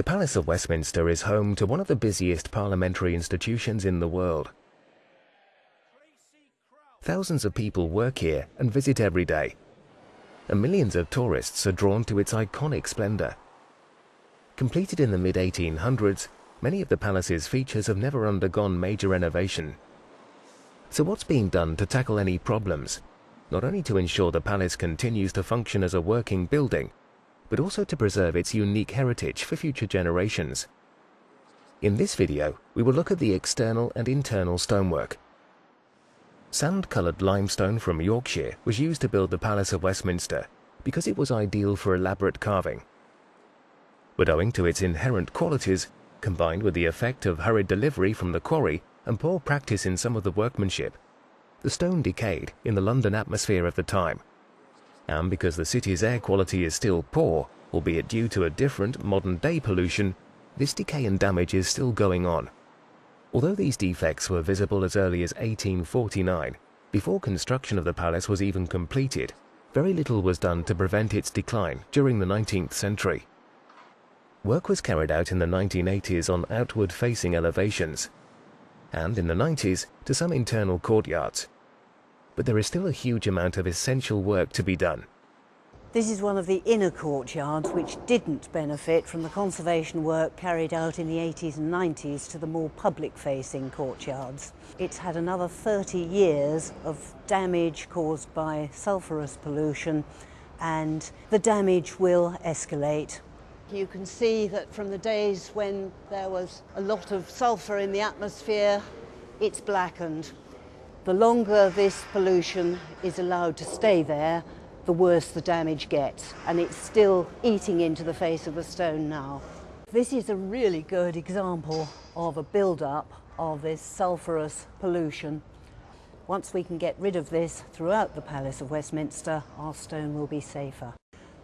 The Palace of Westminster is home to one of the busiest parliamentary institutions in the world. Thousands of people work here and visit every day, and millions of tourists are drawn to its iconic splendor. Completed in the mid-1800s, many of the palace's features have never undergone major renovation. So what's being done to tackle any problems? Not only to ensure the palace continues to function as a working building, but also to preserve its unique heritage for future generations. In this video, we will look at the external and internal stonework. Sand-coloured limestone from Yorkshire was used to build the Palace of Westminster because it was ideal for elaborate carving. But owing to its inherent qualities, combined with the effect of hurried delivery from the quarry and poor practice in some of the workmanship, the stone decayed in the London atmosphere of the time and because the city's air quality is still poor, albeit due to a different modern-day pollution, this decay and damage is still going on. Although these defects were visible as early as 1849, before construction of the palace was even completed, very little was done to prevent its decline during the 19th century. Work was carried out in the 1980s on outward-facing elevations, and in the 90s to some internal courtyards, but there is still a huge amount of essential work to be done. This is one of the inner courtyards which didn't benefit from the conservation work carried out in the 80s and 90s to the more public-facing courtyards. It's had another 30 years of damage caused by sulphurous pollution and the damage will escalate. You can see that from the days when there was a lot of sulphur in the atmosphere, it's blackened. The longer this pollution is allowed to stay there, the worse the damage gets. And it's still eating into the face of the stone now. This is a really good example of a build-up of this sulphurous pollution. Once we can get rid of this throughout the Palace of Westminster, our stone will be safer.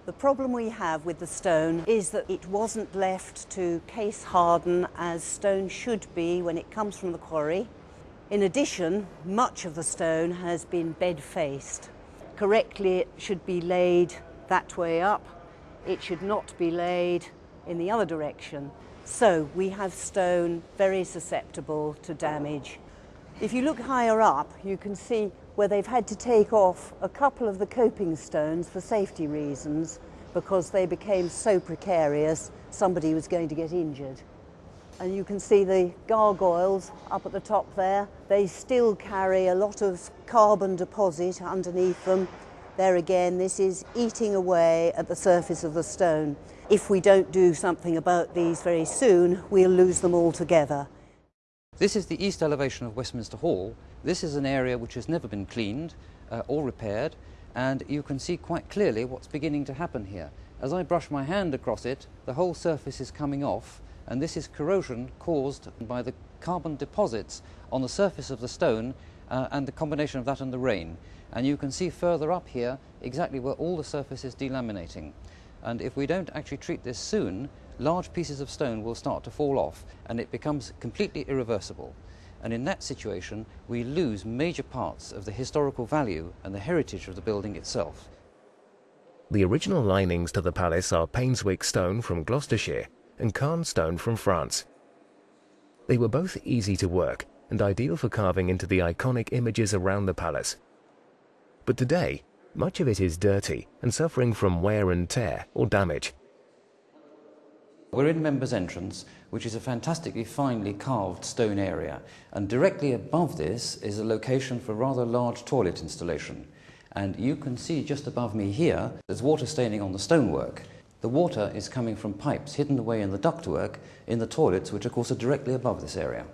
The problem we have with the stone is that it wasn't left to case harden as stone should be when it comes from the quarry. In addition, much of the stone has been bed faced. Correctly, it should be laid that way up. It should not be laid in the other direction. So we have stone very susceptible to damage. If you look higher up, you can see where they've had to take off a couple of the coping stones for safety reasons because they became so precarious somebody was going to get injured and you can see the gargoyles up at the top there. They still carry a lot of carbon deposit underneath them. There again, this is eating away at the surface of the stone. If we don't do something about these very soon, we'll lose them altogether. This is the east elevation of Westminster Hall. This is an area which has never been cleaned uh, or repaired, and you can see quite clearly what's beginning to happen here. As I brush my hand across it, the whole surface is coming off, and this is corrosion caused by the carbon deposits on the surface of the stone uh, and the combination of that and the rain. And you can see further up here exactly where all the surface is delaminating. And if we don't actually treat this soon, large pieces of stone will start to fall off and it becomes completely irreversible. And in that situation, we lose major parts of the historical value and the heritage of the building itself. The original linings to the palace are Painswick stone from Gloucestershire and Caen stone from France. They were both easy to work and ideal for carving into the iconic images around the palace. But today, much of it is dirty and suffering from wear and tear or damage. We're in Members Entrance, which is a fantastically finely carved stone area, and directly above this is a location for a rather large toilet installation. And you can see just above me here, there's water staining on the stonework. The water is coming from pipes hidden away in the ductwork in the toilets, which of course are directly above this area.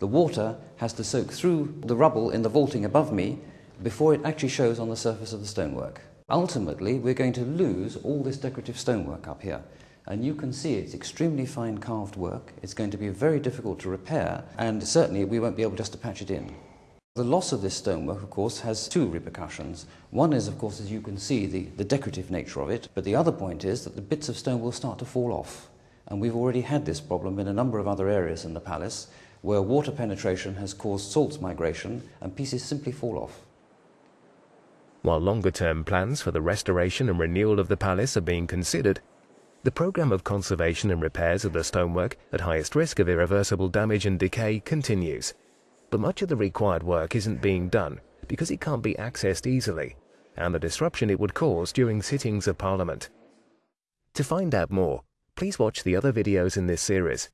The water has to soak through the rubble in the vaulting above me before it actually shows on the surface of the stonework. Ultimately, we're going to lose all this decorative stonework up here. And you can see it's extremely fine carved work. It's going to be very difficult to repair, and certainly we won't be able just to patch it in. The loss of this stonework, of course, has two repercussions. One is, of course, as you can see, the, the decorative nature of it, but the other point is that the bits of stone will start to fall off. And we've already had this problem in a number of other areas in the palace, where water penetration has caused salts migration and pieces simply fall off. While longer term plans for the restoration and renewal of the palace are being considered, The programme of conservation and repairs of the stonework at highest risk of irreversible damage and decay continues. But much of the required work isn't being done because it can't be accessed easily, and the disruption it would cause during sittings of Parliament. To find out more, please watch the other videos in this series